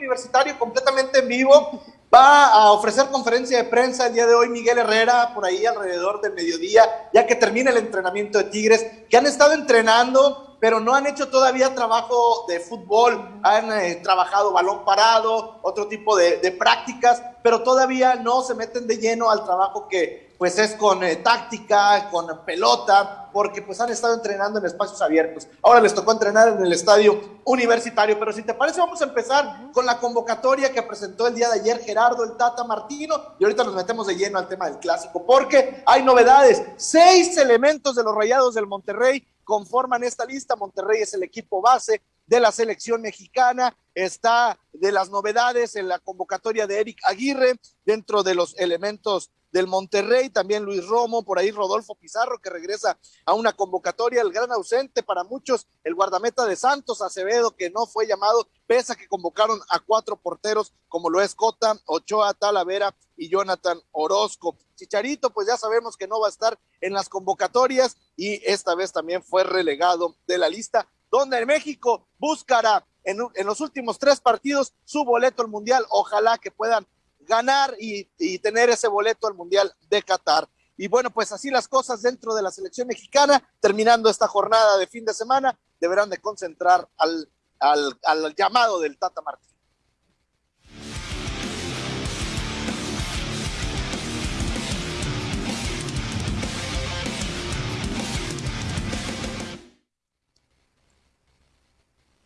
Universitario completamente en vivo. Va a ofrecer conferencia de prensa el día de hoy Miguel Herrera, por ahí alrededor del mediodía, ya que termina el entrenamiento de Tigres, que han estado entrenando, pero no han hecho todavía trabajo de fútbol, han eh, trabajado balón parado, otro tipo de, de prácticas, pero todavía no se meten de lleno al trabajo que, pues es con eh, táctica, con pelota, porque pues han estado entrenando en espacios abiertos. Ahora les tocó entrenar en el estadio universitario, pero si te parece vamos a empezar con la convocatoria que presentó el día de ayer Gerardo el Tata Martino y ahorita nos metemos de lleno al tema del clásico, porque hay novedades, seis elementos de los Rayados del Monterrey conforman esta lista, Monterrey es el equipo base, de la selección mexicana, está de las novedades en la convocatoria de Eric Aguirre, dentro de los elementos del Monterrey, también Luis Romo, por ahí Rodolfo Pizarro, que regresa a una convocatoria, el gran ausente para muchos, el guardameta de Santos Acevedo, que no fue llamado, pese a que convocaron a cuatro porteros, como lo es Cota, Ochoa, Talavera y Jonathan Orozco. Chicharito, pues ya sabemos que no va a estar en las convocatorias y esta vez también fue relegado de la lista donde México buscará en, los últimos tres partidos su boleto al Mundial. Ojalá que puedan ganar y, tener ese boleto al Mundial de Qatar. Y bueno, pues así las cosas dentro de la selección mexicana, terminando esta jornada de fin de semana, deberán de concentrar al, al, al llamado del Tata Martín.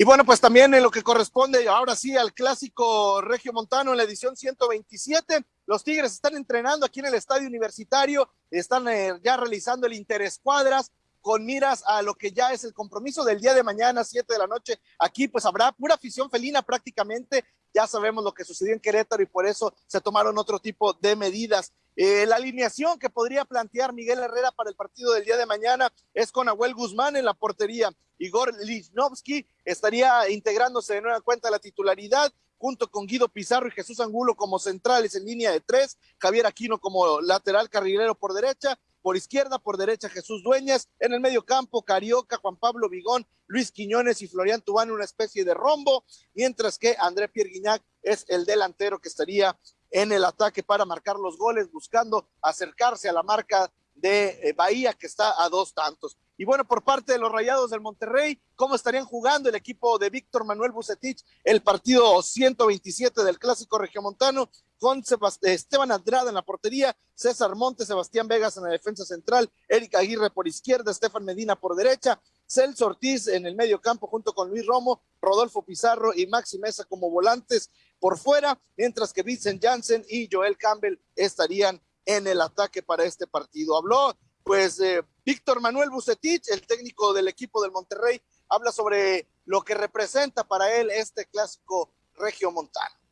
Y bueno, pues también en lo que corresponde ahora sí al clásico Regio Montano en la edición 127, los Tigres están entrenando aquí en el estadio universitario, están eh, ya realizando el interescuadras con miras a lo que ya es el compromiso del día de mañana, 7 de la noche. Aquí pues habrá pura afición felina prácticamente. Ya sabemos lo que sucedió en Querétaro y por eso se tomaron otro tipo de medidas. Eh, la alineación que podría plantear Miguel Herrera para el partido del día de mañana es con Abuel Guzmán en la portería. Igor Lichnowsky estaría integrándose de nueva cuenta a la titularidad junto con Guido Pizarro y Jesús Angulo como centrales en línea de tres, Javier Aquino como lateral carrilero por derecha, por izquierda, por derecha Jesús Dueñas, en el medio campo Carioca, Juan Pablo Vigón, Luis Quiñones y Florian Tubán, una especie de rombo, mientras que André Pierre Guignac es el delantero que estaría en el ataque para marcar los goles, buscando acercarse a la marca de eh, Bahía, que está a dos tantos. Y bueno, por parte de los Rayados del Monterrey, ¿cómo estarían jugando el equipo de Víctor Manuel Bucetich el partido 127 del Clásico Regiomontano con Esteban Andrada en la portería, César Montes, Sebastián Vegas en la defensa central, Erika Aguirre por izquierda, Estefan Medina por derecha, Celso Ortiz en el medio campo junto con Luis Romo, Rodolfo Pizarro y Maxi Mesa como volantes por fuera, mientras que Vincent Janssen y Joel Campbell estarían en el ataque para este partido. Habló pues eh, Víctor Manuel Bucetich, el técnico del equipo del Monterrey, habla sobre lo que representa para él este clásico regio montano.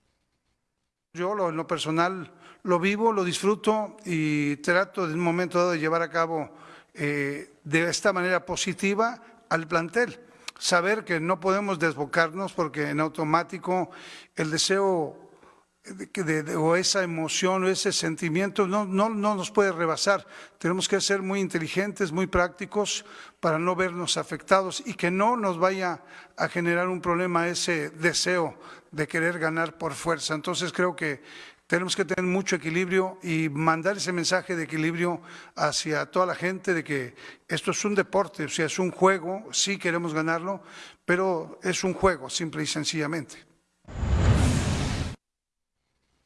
Yo lo, en lo personal lo vivo, lo disfruto y trato de un momento dado de llevar a cabo eh, de esta manera positiva al plantel. Saber que no podemos desbocarnos porque en automático el deseo de, o esa emoción o ese sentimiento no, no, no nos puede rebasar. Tenemos que ser muy inteligentes, muy prácticos para no vernos afectados y que no nos vaya a generar un problema ese deseo de querer ganar por fuerza. Entonces creo que tenemos que tener mucho equilibrio y mandar ese mensaje de equilibrio hacia toda la gente de que esto es un deporte, o sea, es un juego, sí queremos ganarlo, pero es un juego, simple y sencillamente.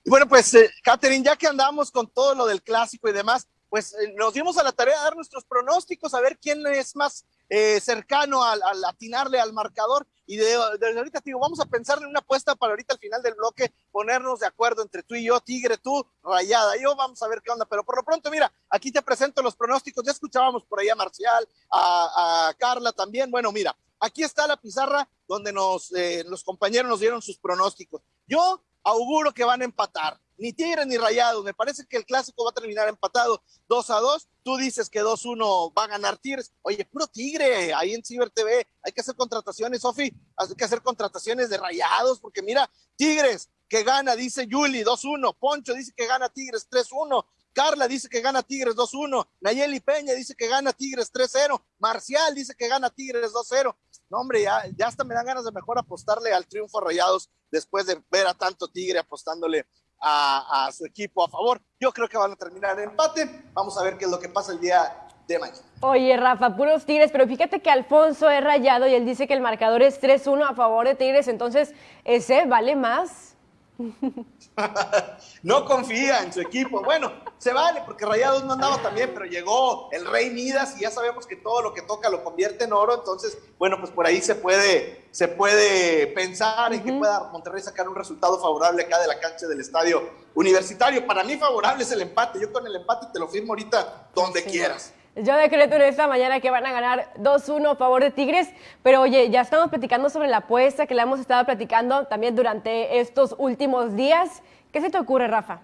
Y bueno, pues, eh, Catherine, ya que andamos con todo lo del clásico y demás, pues eh, nos dimos a la tarea de dar nuestros pronósticos, a ver quién es más eh, cercano al, atinarle al marcador. Y de, ahorita, digo, vamos a pensar en una apuesta para ahorita al final del bloque, ponernos de acuerdo entre tú y yo, Tigre, tú, Rayada. Yo vamos a ver qué onda, pero por lo pronto, mira, aquí te presento los pronósticos. Ya escuchábamos por ahí a Marcial, a, Carla también. Bueno, mira, aquí está la pizarra donde nos, los compañeros nos dieron sus pronósticos. Yo auguro que van a empatar. Ni Tigres ni Rayados. Me parece que el clásico va a terminar empatado 2 a 2. Tú dices que 2-1 va a ganar Tigres. Oye, puro Tigre, ahí en Ciber TV. Hay que hacer contrataciones, Sofi. Hay que hacer contrataciones de Rayados, porque mira, Tigres que gana, dice Yuli 2-1. Poncho dice que gana Tigres 3-1. Carla dice que gana Tigres 2-1. Nayeli Peña dice que gana Tigres 3-0. Marcial dice que gana Tigres 2-0. No hombre, ya, ya hasta me dan ganas de mejor apostarle al triunfo Rayados después de ver a tanto Tigre apostándole a, a, su equipo a favor. Yo creo que van a terminar en empate. Vamos a ver qué es lo que pasa el día de mañana. Oye, Rafa, puros Tigres, pero fíjate que Alfonso es rayado y él dice que el marcador es 3-1 a favor de Tigres, entonces ese vale más. no confía en su equipo. Bueno, se vale porque Rayados no andaba también, pero llegó el Rey Midas y ya sabemos que todo lo que toca lo convierte en oro. Entonces, bueno, pues por ahí se puede, se puede pensar en que pueda Monterrey sacar un resultado favorable acá de la cancha del estadio universitario. Para mí, favorable es el empate. Yo con el empate te lo firmo ahorita donde quieras. Yo decreto en esta mañana que van a ganar 2-1 a favor de Tigres, pero oye, ya estamos platicando sobre la apuesta que la hemos estado platicando también durante estos últimos días. ¿Qué se te ocurre, Rafa?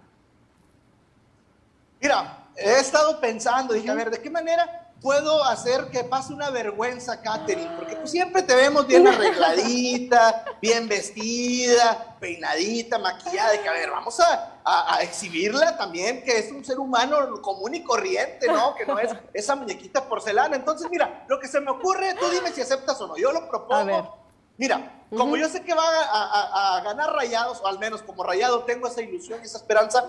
Mira, he estado pensando, dije, a ver, ¿de qué manera puedo hacer que pase una vergüenza, Katherine, porque pues siempre te vemos bien arregladita, bien vestida, peinadita, maquillada, que a ver, vamos a, a, exhibirla también, que es un ser humano común y corriente, ¿no? Que no es esa muñequita porcelana. Entonces, mira, lo que se me ocurre, tú dime si aceptas o no, yo lo propongo. Mira, como yo sé que va a, a ganar rayados, o al menos como rayado tengo esa ilusión y esa esperanza,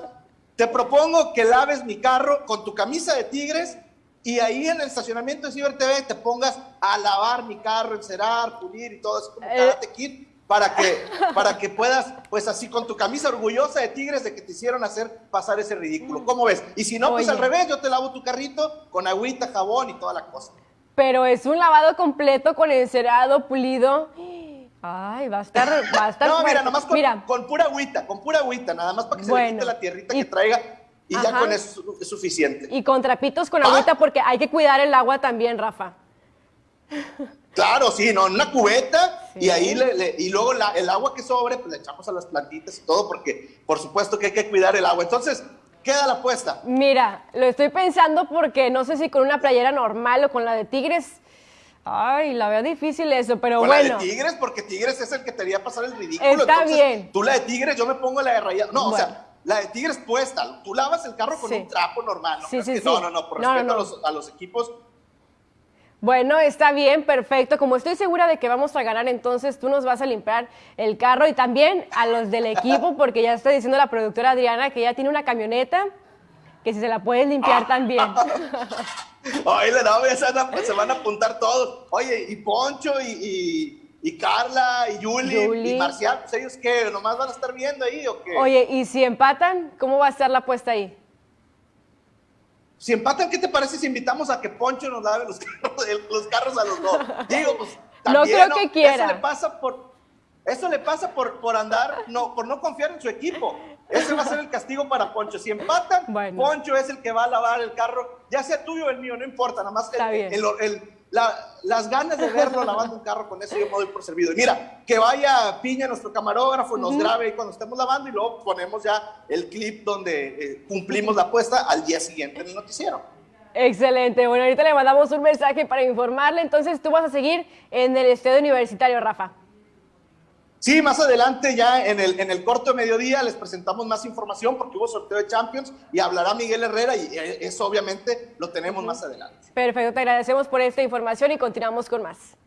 te propongo que laves mi carro con tu camisa de tigres y ahí en el estacionamiento de Ciber TV te pongas a lavar mi carro, encerar, pulir y todo eso como eh. kit para que, para que puedas, pues así con tu camisa orgullosa de Tigres de que te hicieron hacer pasar ese ridículo. ¿Cómo ves? Y si no, pues al revés, yo te lavo tu carrito con agüita, jabón y toda la cosa. Pero es un lavado completo con encerado, pulido. Ay, va a estar, va a estar. no, mira, nomás con, mira. con pura agüita, con pura agüita, nada más para que se le quite la tierrita que traiga y ya con eso es suficiente. Y con trapitos con agüita porque hay que cuidar el agua también, Rafa. Claro, sí, no, en una cubeta y ahí le, y luego el agua que sobre pues le echamos a las plantitas y todo porque por supuesto que hay que cuidar el agua. Entonces, queda la apuesta. Mira, lo estoy pensando porque no sé si con una playera normal o con la de Tigres. Ay, la veo difícil eso, pero con bueno. La de Tigres porque Tigres es el que te haría pasar el ridículo. Está bien. Tú la de Tigres, yo me pongo la de Rayado. No, o sea, la de Tigres puesta, tú lavas el carro con un trapo normal, ¿no? Sí, sí, no, no, no, por respeto A, los, equipos. Bueno, está bien, perfecto. Como estoy segura de que vamos a ganar, entonces tú nos vas a limpiar el carro y también a los del equipo, porque ya está diciendo la productora Adriana que ya tiene una camioneta, que si se la puedes limpiar también. Oye, no, se, se van a apuntar todos. Oye, y Poncho y y Carla, y Yuli, y Marcial, pues ellos qué, nomás van a estar viendo ahí o qué. Oye, ¿y si empatan, cómo va a estar la apuesta ahí? Si empatan, ¿qué te parece si invitamos a que Poncho nos lave los carros, a los dos? Digo, pues también, no creo que quiera. Eso le pasa por, eso le pasa por, por andar, no, por no confiar en su equipo. Ese va a ser el castigo para Poncho. Si empatan, Poncho es el que va a lavar el carro, ya sea tuyo o el mío, no importa, nada más el, el las ganas de verlo lavando un carro con eso yo me doy por servido. mira, que vaya Piña, nuestro camarógrafo, nos grabe ahí cuando estemos lavando y luego ponemos ya el clip donde eh, cumplimos la apuesta al día siguiente en el noticiero. Excelente. Bueno, ahorita le mandamos un mensaje para informarle. Entonces, tú vas a seguir en el estadio universitario, Rafa. Sí, más adelante ya en el, en el corto mediodía les presentamos más información porque hubo sorteo de Champions y hablará Miguel Herrera y eso obviamente lo tenemos más adelante. Perfecto, te agradecemos por esta información y continuamos con más.